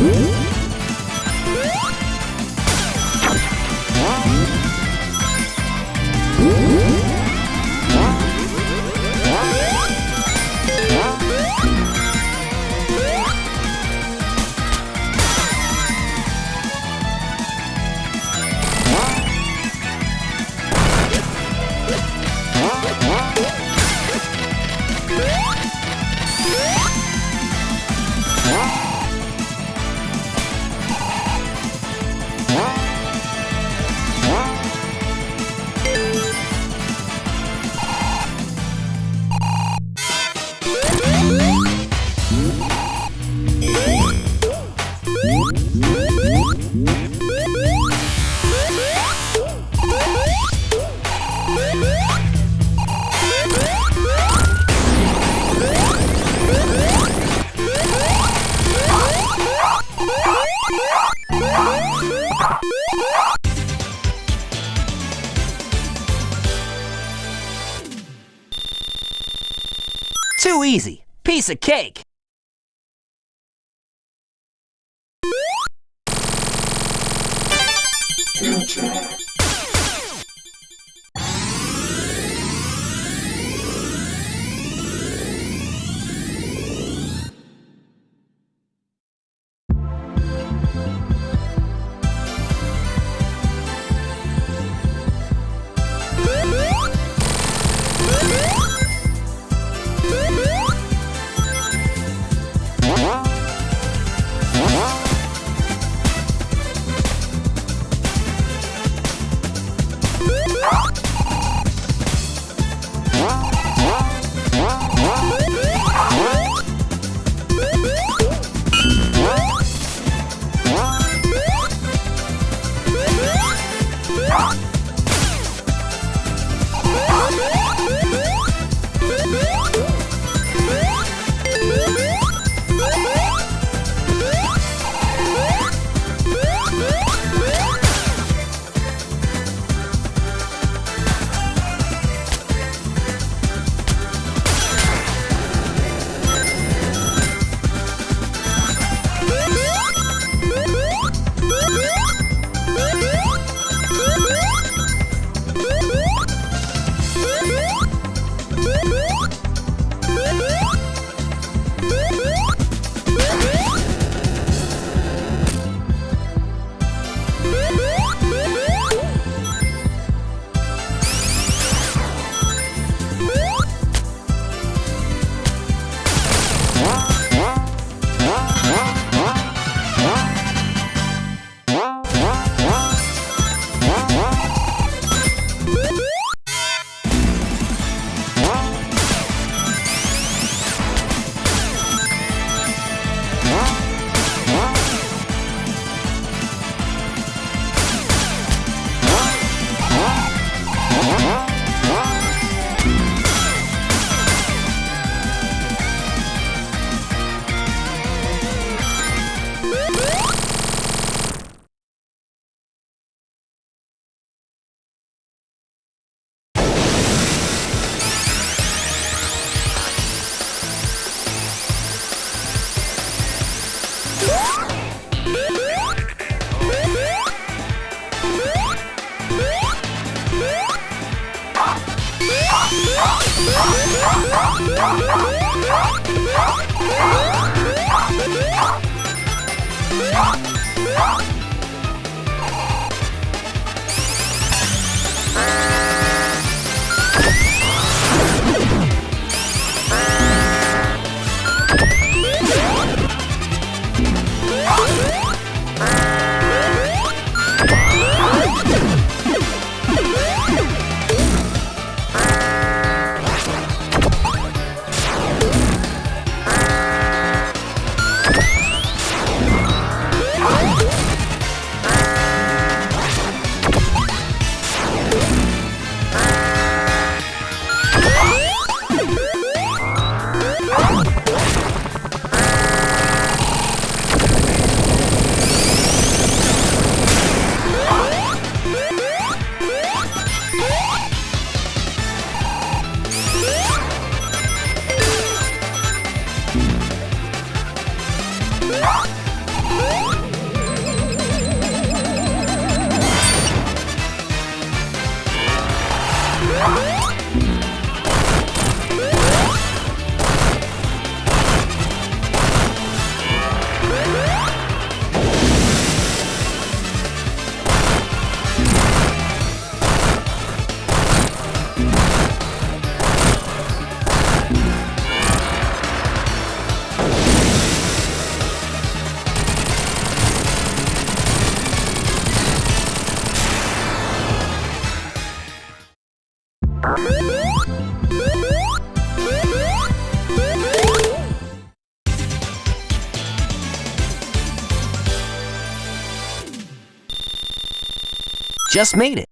Woo! Too easy. Piece of cake. Future. Bye. Ah! Just made it.